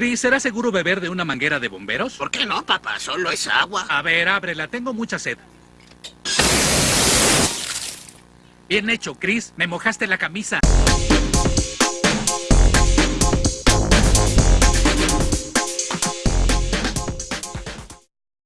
Chris, ¿será seguro beber de una manguera de bomberos? ¿Por qué no, papá? Solo es agua. A ver, ábrela, tengo mucha sed. Bien hecho, Chris. Me mojaste la camisa.